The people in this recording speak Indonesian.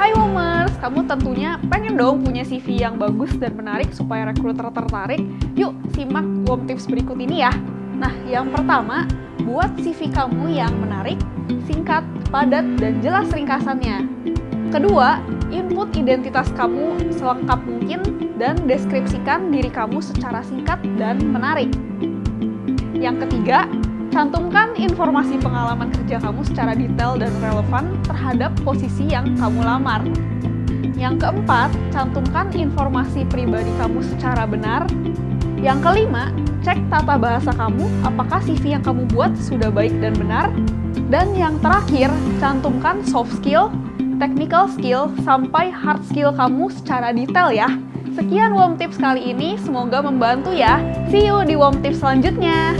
Hai Womers, kamu tentunya pengen dong punya CV yang bagus dan menarik supaya rekruter tertarik? Yuk, simak WOM tips berikut ini ya. Nah, yang pertama, buat CV kamu yang menarik, singkat, padat, dan jelas ringkasannya. Kedua, input identitas kamu selengkap mungkin dan deskripsikan diri kamu secara singkat dan menarik. Yang ketiga, Cantumkan informasi pengalaman kerja kamu secara detail dan relevan terhadap posisi yang kamu lamar. Yang keempat, cantumkan informasi pribadi kamu secara benar. Yang kelima, cek tata bahasa kamu, apakah CV yang kamu buat sudah baik dan benar. Dan yang terakhir, cantumkan soft skill, technical skill, sampai hard skill kamu secara detail ya. Sekian WOM Tips kali ini, semoga membantu ya. See you di WOM Tips selanjutnya.